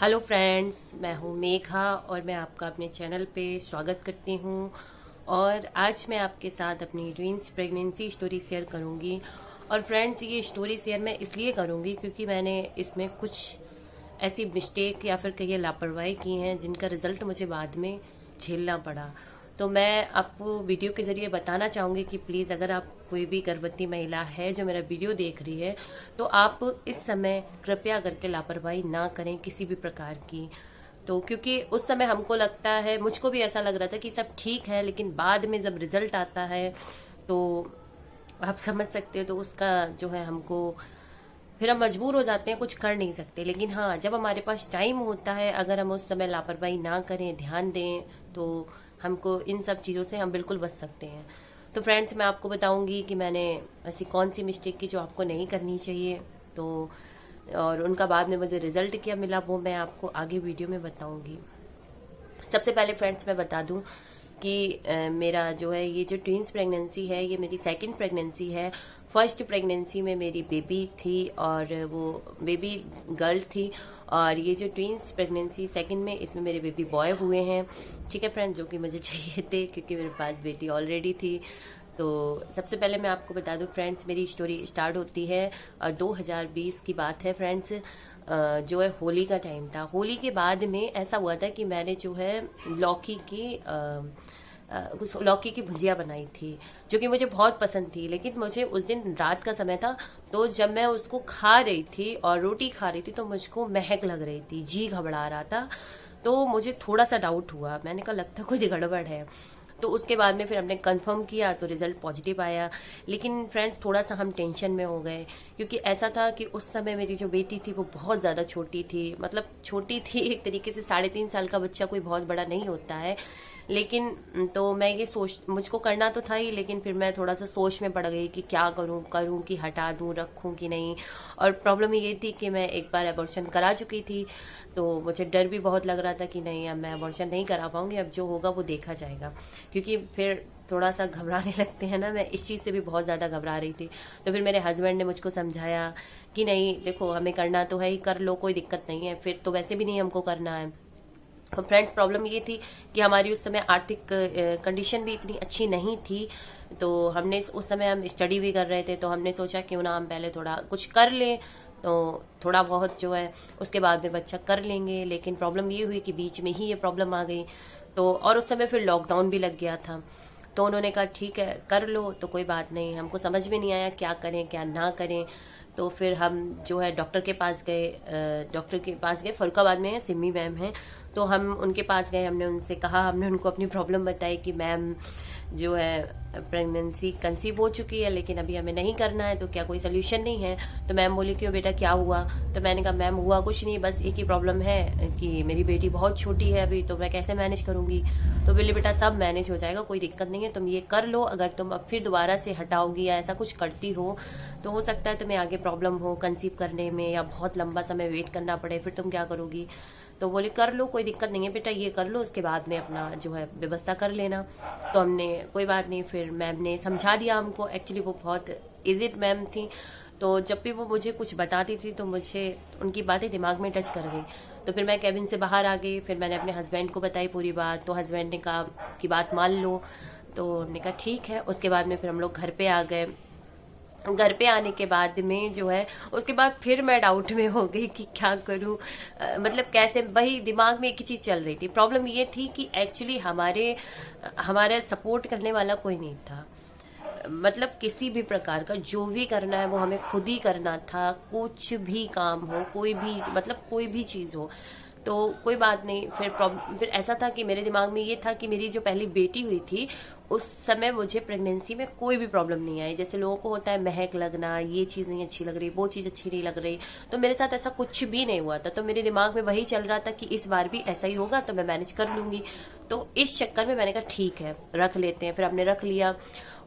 Hello friends मैं हूँ मेघा और मैं आपका अपने चैनल पे स्वागत करती हूँ। और आज मैं आपके साथ अपनी ट्विंस प्रेगनेंसी स्टोरी शेयर करूँगी। और फ्रेंड्स ये स्टोरी शेयर मैं इसलिए करूँगी क्योंकि मैंने इसमें कुछ ऐसी मिस्टेक या फिर कहिए लापरवाही की हैं जिनका रिज़ल्ट मुझे बाद में झेलना पड़ा। तो मैं आपको वीडियो के ज़रिए बताना चाहूँगी कि प्लीज़ अगर आप कोई भी गर्भवती महिला है जो मेरा वीडियो देख रही है तो आप इस समय कृपया करके लापरवाही ना करें किसी भी प्रकार की। तो क्योंकि उस समय हमको लगता है, मुझको भी ऐसा लग रहा था कि सब ठीक है, लेकिन बाद में जब रिज़ल्ट आता है तो आप समझ सकते हो तो उसका जो है हमको, फिर हम मजबूर हो जाते हैं, कुछ कर नहीं सकते। लेकिन हाँ जब हमारे पास टाइम होता है, अगर हम उस समय लापरवाही ना करें, ध्यान दें तो हमको इन सब चीज़ों से हम बिल्कुल बच सकते हैं। तो फ्रेंड्स मैं आपको बताऊँगी कि मैंने ऐसी कौन सी मिस्टेक की जो आपको नहीं करनी चाहिए। तो और उनका बाद में मुझे रिज़ल्ट क्या मिला, वो मैं आपको आगे वीडियो में बताऊँगी। सबसे पहले फ्रेंड्स मैं बता दूँ कि मेरा जो है, ये जो ट्विंस प्रेगनेंसी है, ये मेरी सेकंड प्रेगनेंसी है। फ़र्स्ट प्रेगनेंसी में मेरी बेबी थी और वो बेबी गर्ल थी और ये जो ट्विंस प्रेगनेंसी सेकंड में, इसमें मेरे बेबी बॉय हुए हैं। ठीक है फ्रेंड जो कि मुझे चाहिए थे, क्योंकि मेरे पास बेटी ऑलरेडी थी। तो सबसे पहले मैं आपको बता दूँ फ्रेंड्स मेरी स्टोरी स्टार्ट होती है 2020 की बात है फ्रेंड्स जो है होली का टाइम था। होली के बाद में ऐसा हुआ था कि मैंने जो है लौकी की लौकी की भुजिया बनाई थी, जो कि मुझे बहुत पसंद थी, लेकिन मुझे उस दिन रात का समय था तो जब मैं उसको खा रही थी और रोटी खा रही थी तो मुझको महक लग रही थी, जी घबरा रहा था। तो मुझे थोड़ा सा डाउट हुआ। मैंने कहा, लगता कुछ गड़बड़ है? तो उसके बाद में फिर हमने कंफर्म किया तो रिज़ल्ट पॉजिटिव आया। लेकिन फ्रेंड्स थोड़ा सा हम टेंशन में हो गए, क्योंकि ऐसा था कि उस समय मेरी जो बेटी थी, वो बहुत ज़्यादा छोटी थी। मतलब छोटी थी, एक तरीके से साढ़े तीन साल का बच्चा कोई बहुत बड़ा नहीं होता है। लेकिन तो मैं ये सोच, मुझको करना तो था ही, लेकिन फिर मैं थोड़ा सा सोच में पड़ गई कि क्या करूँ करूँ कि हटा दूँ, रखूँ कि नहीं। और प्रॉब्लम ये थी कि मैं एक बार एबॉर्शन करा चुकी थी तो मुझे डर भी बहुत लग रहा था कि नहीं, अब मैं एबॉर्शन नहीं करा पाऊँगी, अब जो होगा वो देखा जाएगा। क्योंकि फिर थोड़ा सा घबराने लगते हैं ना, मैं इस चीज़ से भी बहुत ज़्यादा घबरा रही थी। तो फिर मेरे हस्बैंड ने मुझको समझाया कि नहीं, देखो, हमें करना तो है ही, कर लो, कोई दिक्कत नहीं है। फिर तो वैसे भी नहीं हमको करना है। फ्रेंड्स, प्रॉब्लम ये थी कि हमारी उस समय आर्थिक कंडीशन भी इतनी अच्छी नहीं थी। तो हमने उस समय हम स्टडी भी कर रहे थे तो हमने सोचा क्यों ना हम पहले थोड़ा कुछ कर लें। तो थोड़ा बहुत जो है, उसके बाद में बच्चा कर लेंगे, लेकिन प्रॉब्लम ये हुई कि बीच में ही ये प्रॉब्लम आ गई। तो और उस समय फिर लॉकडाउन भी लग गया था। तो उन्होंने कहा, ठीक है, कर लो तो कोई बात नहीं। हमको समझ में नहीं आया क्या करें, क्या ना करें। तो फिर हम जो है डॉक्टर के पास गए डॉक्टर के पास गए, फरुखाबाद में सिमी मैम हैं। तो हम उनके पास गए, हमने उनसे कहा, हमने उनको अपनी प्रॉब्लम बताई कि मैम जो है प्रेगनेंसी कंसीव हो चुकी है, लेकिन अभी हमें नहीं करना है तो क्या कोई सोल्यूशन नहीं है? तो मैम बोली, क्यों बेटा, क्या हुआ? तो मैंने कहा मैम हुआ कुछ नहीं, बस एक ही प्रॉब्लम है कि मेरी बेटी बहुत छोटी है अभी तो मैं कैसे मैनेज करूँगी? तो बोली, बेटा, सब मैनेज हो जाएगा, कोई दिक्कत नहीं है, तुम ये कर लो, अगर तुम अब फिर दोबारा से हटाओगी या ऐसा कुछ करती हो तो हो सकता है तुम्हें आगे प्रॉब्लम हो कंसीव करने में, या बहुत लंबा समय वेट करना पड़े, फिर तुम क्या करोगी? तो बोले, कर लो, कोई दिक्कत नहीं है बेटा, ये कर लो, उसके बाद में अपना जो है व्यवस्था कर लेना। तो हमने, कोई बात नहीं। फिर मैम ने समझा दिया हमको। एक्चुअली वो बहुत इजिट मैम थी। तो जब भी वो मुझे कुछ बताती थी तो मुझे उनकी बातें दिमाग में टच कर गई। तो फिर मैं कैबिन से बाहर आ गई। फिर मैंने अपने हस्बैंड को बताई पूरी बात। तो हस्बैंड ने कहा कि बात मान लो। तो हमने कहा, ठीक है। उसके बाद में फिर हम लोग घर पे आ गए। घर पे आने के बाद में जो है उसके बाद फिर मैं डाउट में हो गई कि क्या करूँ। आ, मतलब कैसे वही दिमाग में एक ही चीज़ चल रही थी। प्रॉब्लम ये थी कि एक्चुअली हमारे हमारे सपोर्ट करने वाला कोई नहीं था। मतलब किसी भी प्रकार का जो भी करना है वो हमें खुद ही करना था। कुछ भी काम हो कोई भी मतलब कोई भी चीज़ हो तो कोई बात नहीं, फिर फिर ऐसा था कि मेरे दिमाग में ये था कि मेरी जो पहली बेटी हुई थी, उस समय मुझे प्रेगनेंसी में कोई भी प्रॉब्लम नहीं आई। जैसे लोगों को होता है महक लगना, ये चीज़ नहीं अच्छी लग रही, वो चीज़ अच्छी नहीं लग रही। तो मेरे साथ ऐसा कुछ भी नहीं हुआ था। तो मेरे दिमाग में वही चल रहा था कि इस बार भी ऐसा ही होगा तो मैं मैनेज कर लूँगी। तो इस चक्कर में मैंने कहा, ठीक है, रख लेते हैं। फिर हमने रख लिया।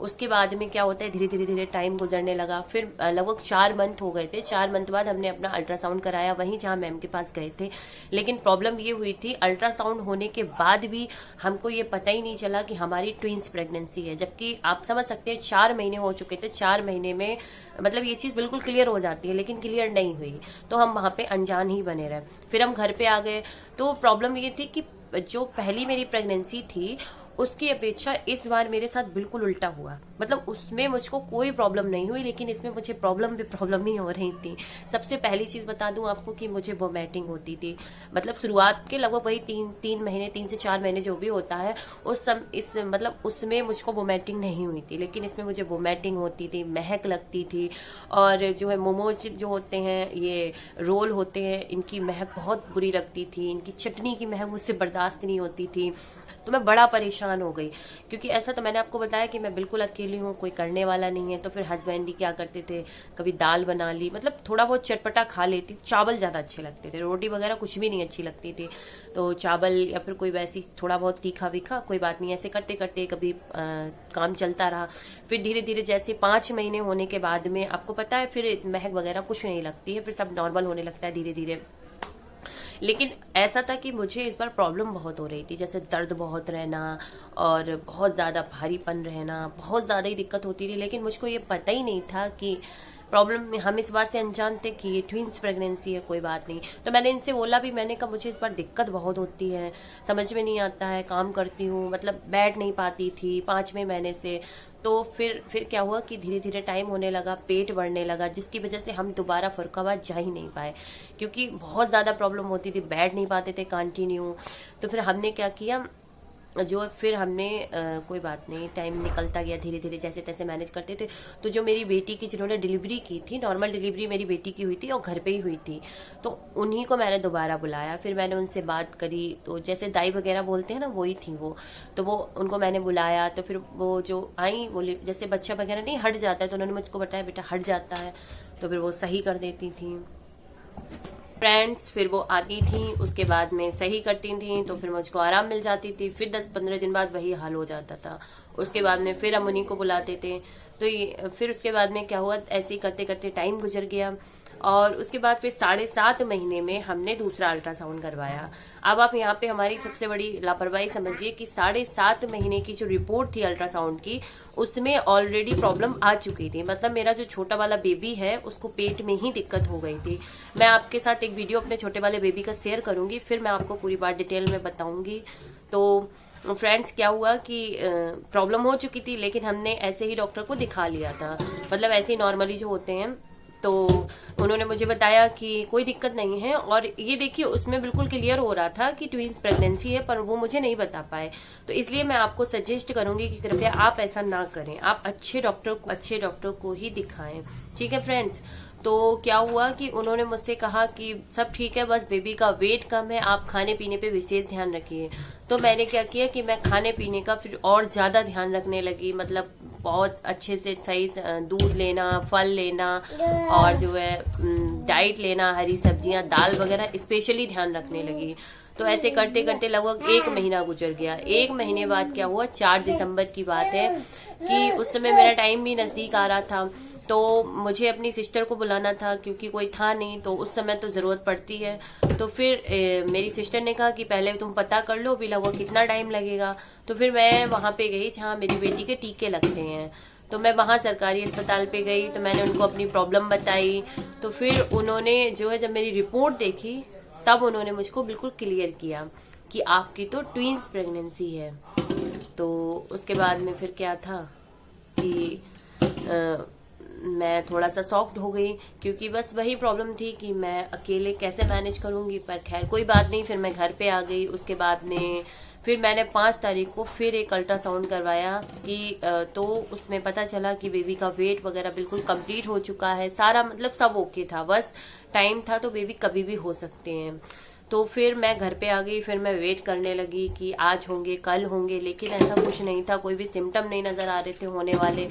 उसके बाद में क्या होता है, धीरे धीरे धीरे टाइम गुजरने लगा। फिर लगभग चार मंथ हो गए थे। चार मंथ बाद हमने अपना अल्ट्रासाउंड कराया, वहीं जहाँ मैम के पास गए थे। लेकिन प्रॉब्लम ये हुई थी अल्ट्रासाउंड होने के बाद भी हमको ये पता ही नहीं चला कि हमारी ट्विंस प्रेगनेंसी है। जबकि आप समझ सकते हैं, चार महीने हो चुके थे। चार महीने में मतलब ये चीज़ बिल्कुल क्लियर हो जाती है, लेकिन क्लियर नहीं हुई। तो हम वहाँ पे अनजान ही बने रहे। फिर हम घर पे आ गए। तो प्रॉब्लम ये थी कि जो पहली मेरी प्रेगनेंसी थी उसकी अपेक्षा इस बार मेरे साथ बिल्कुल उल्टा हुआ। मतलब उसमें मुझको कोई प्रॉब्लम नहीं हुई, लेकिन इसमें मुझे प्रॉब्लम भी प्रॉब्लम ही हो रही थी। सबसे पहली चीज़ बता दूँ आपको कि मुझे वोमेटिंग होती थी। मतलब शुरुआत के लगभग वही तीन तीन महीने, तीन से चार महीने जो भी होता है, उस सम, इस मतलब उसमें मुझको वोमेटिंग नहीं हुई थी। लेकिन इसमें मुझे वोमेटिंग होती थी, महक लगती थी। और जो है मोमोज जो होते हैं, ये रोल होते हैं, इनकी महक बहुत बुरी लगती थी। इनकी चटनी की महक मुझसे बर्दाश्त नहीं होती थी। तो मैं बड़ा परेशान हो गई। क्योंकि ऐसा तो मैंने आपको बताया कि मैं बिल्कुल अकेली हूँ, कोई करने वाला नहीं है तो फिर हस्बैंड ही क्या करते थे? कभी दाल बना ली मतलब थोड़ा बहुत चटपटा खा लेती, चावल ज़्यादा अच्छे लगते थे, रोटी वगैरह कुछ भी नहीं अच्छी लगती थी। तो चावल या फिर कोई वैसी थोड़ा बहुत तीखा वीखा कोई बात नहीं, ऐसे करते करते कभी काम चलता रहा। फिर धीरे धीरे जैसे पाँच महीने होने के बाद में, आपको पता है, फिर महक वगैरह कुछ नहीं लगती है, फिर सब नॉर्मल होने लगता है धीरे धीरे लेकिन ऐसा था कि मुझे इस बार प्रॉब्लम बहुत हो रही थी, जैसे दर्द बहुत रहना और बहुत ज़्यादा भारीपन रहना, बहुत ज़्यादा ही दिक्कत होती थी, लेकिन मुझको ये पता ही नहीं था कि प्रॉब्लम हम इस बात से अनजान थे कि ये ट्विंस प्रेगनेंसी है, कोई बात नहीं। तो मैंने इनसे बोला भी, मैंने कहा, मुझे इस बार दिक्कत बहुत होती है, समझ में नहीं आता है, काम करती हूँ मतलब बैठ नहीं पाती थी पाँचवें महीने से तो फिर फिर क्या हुआ कि धीरे धीरे टाइम होने लगा, पेट बढ़ने लगा, जिसकी वजह से हम दोबारा फरुखाबाद जा ही नहीं पाए। क्योंकि बहुत ज़्यादा प्रॉब्लम होती थी, बैठ नहीं पाते थे कंटिन्यू तो फिर हमने क्या किया जो फिर हमने आ, कोई बात नहीं टाइम निकलता गया धीरे धीरे जैसे तैसे मैनेज करते थे। तो जो मेरी बेटी की जिन्होंने डिलीवरी की थी नॉर्मल डिलीवरी मेरी बेटी की हुई थी और घर पे ही हुई थी। तो उन्हीं को मैंने दोबारा बुलाया। फिर मैंने उनसे बात करी तो जैसे दाई वगैरह बोलते हैं ना वही थी वो। तो वो उनको मैंने बुलाया तो फिर वो जो आई बोले जैसे बच्चा वगैरह नहीं हट जाता है तो उन्होंने मुझको बताया बेटा हट जाता है। तो फिर वो सही कर देती थी। फ्रेंड्स फिर वो आती थी, उसके बाद में सही करती थी तो फिर मुझको आराम मिल जाती थी, फिर दस पंद्रह दिन बाद वही हाल हो जाता था। उसके बाद में फिर हम उन्हीं को बुलाते थे तो ये, फिर उसके बाद में क्या हुआ, ऐसे ही करते करते टाइम गुजर गया। और उसके बाद फिर साढ़े सात महीने में हमने दूसरा अल्ट्रासाउंड करवाया। अब आप यहाँ पे हमारी सबसे बड़ी लापरवाही समझिए कि साढ़े सात महीने की जो रिपोर्ट थी अल्ट्रासाउंड की, उसमें ऑलरेडी प्रॉब्लम आ चुकी थी। मतलब मेरा जो छोटा वाला बेबी है, उसको पेट में ही दिक्कत हो गई थी। मैं आपके साथ एक वीडियो अपने छोटे वाले बेबी का शेयर करूँगी, फिर मैं आपको पूरी बात डिटेल में बताऊँगी। तो फ्रेंड्स क्या हुआ कि प्रॉब्लम हो चुकी थी, लेकिन हमने ऐसे ही डॉक्टर को दिखा लिया था। मतलब ऐसे ही नॉर्मली जो होते हैं तो उन्होंने मुझे बताया कि कोई दिक्कत नहीं है और ये देखिए, उसमें बिल्कुल क्लियर हो रहा था कि ट्विंस प्रेगनेंसी है, पर वो मुझे नहीं बता पाए। तो इसलिए मैं आपको सजेस्ट करूँगी कि कृपया आप ऐसा ना करें। आप अच्छे डॉक्टर को, अच्छे डॉक्टर को ही दिखाएँ। ठीक है फ्रेंड्स तो क्या हुआ कि उन्होंने मुझसे कहा कि सब ठीक है, बस बेबी का वेट कम है, आप खाने पीने पे विशेष ध्यान रखिए। तो मैंने क्या किया कि मैं खाने पीने का फिर और ज़्यादा ध्यान रखने लगी मतलब बहुत अच्छे से सही दूध लेना, फल लेना और जो है डाइट लेना, हरी सब्ज़ियाँ, दाल वगैरह स्पेशली ध्यान रखने लगी। तो ऐसे करते करते लगभग एक महीना गुजर गया। एक महीने बाद क्या हुआ? चार दिसंबर की बात है कि उस समय मेरा टाइम भी नज़दीक आ रहा था। तो मुझे अपनी सिस्टर को बुलाना था क्योंकि कोई था नहीं तो उस समय तो ज़रूरत पड़ती है। तो फिर ए, मेरी सिस्टर ने कहा कि पहले तुम पता कर लो बिला वो कितना टाइम लगेगा। तो फिर मैं वहाँ पे गई जहाँ मेरी बेटी के टीके लगते हैं। तो मैं वहाँ सरकारी अस्पताल पे गई तो मैंने उनको अपनी प्रॉब्लम बताई। तो फिर उन्होंने जो है जब मेरी रिपोर्ट देखी तब उन्होंने मुझको बिल्कुल क्लियर किया कि आपकी तो ट्विंस प्रेगनेंसी है। तो उसके बाद में फिर क्या था कि आ, मैं थोड़ा सा सॉफ्ट हो गई, क्योंकि बस वही प्रॉब्लम थी कि मैं अकेले कैसे मैनेज करूँगी, पर खैर कोई बात नहीं, फिर मैं घर पे आ गई, उसके बाद में फिर मैंने पाँच तारीख को फिर एक अल्ट्रासाउंड करवाया कि तो उसमें पता चला कि बेबी का वेट वगैरह बिल्कुल कंप्लीट हो चुका है, सारा मतलब सब ओके था, बस टाइम था तो बेबी कभी भी हो सकते हैं। तो फिर मैं घर पे आ गई, फिर मैं वेट करने लगी कि आज होंगे, कल होंगे, लेकिन ऐसा कुछ नहीं था, कोई भी सिम्टम नहीं नज़र आ रहे थे होने वाले।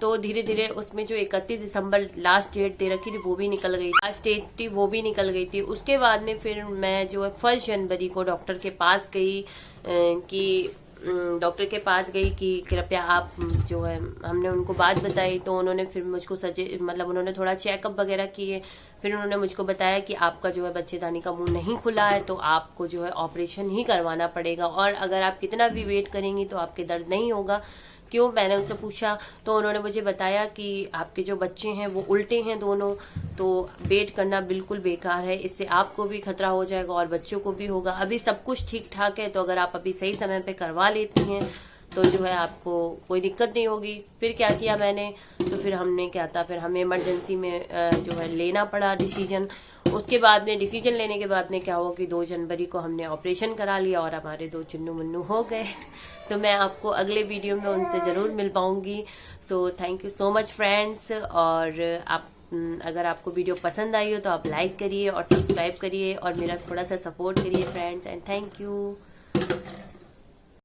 तो धीरे धीरे उसमें जो इकतीस दिसंबर लास्ट डेट दे रखी थी वो भी निकल गई लास्ट डेट थी, वो भी निकल गई थी। उसके बाद में फिर मैं जो है फ़र्स्ट जनवरी को डॉक्टर के पास गई कि डॉक्टर के पास गई कि कृपया आप जो है, हमने उनको बात बताई तो उन्होंने फिर मुझको सजे मतलब उन्होंने थोड़ा चेकअप वगैरह किए। फिर उन्होंने मुझको बताया कि आपका जो है बच्चेदानी का मुँह नहीं खुला है तो आपको जो है ऑपरेशन ही करवाना पड़ेगा। और अगर आप कितना भी वेट करेंगी तो आपके दर्द नहीं होगा। क्यों? मैंने उनसे पूछा तो उन्होंने मुझे बताया कि आपके जो बच्चे हैं, वो उल्टे हैं दोनों तो वेट करना बिल्कुल बेकार है। इससे आपको भी खतरा हो जाएगा और बच्चों को भी होगा। अभी सब कुछ ठीक ठाक है तो अगर आप अभी सही समय पर करवा लेती हैं तो जो है आपको कोई दिक्कत नहीं होगी। फिर क्या किया मैंने? तो फिर हमने क्या था? फिर हमें इमरजेंसी में जो है लेना पड़ा डिसीज़न उसके बाद में डिसीज़न लेने के बाद में क्या हुआ कि दो जनवरी को हमने ऑपरेशन करा लिया और हमारे दो चुन्नू मुन्नू हो गए। तो मैं आपको अगले वीडियो में उनसे ज़रूर मिल पाऊँगी। So thank you so much friends और आप अगर आपको वीडियो पसंद आई हो तो आप लाइक करिए और सब्सक्राइब करिए और मेरा थोड़ा सा सपोर्ट करिए फ्रेंड्स एंड थैंक यू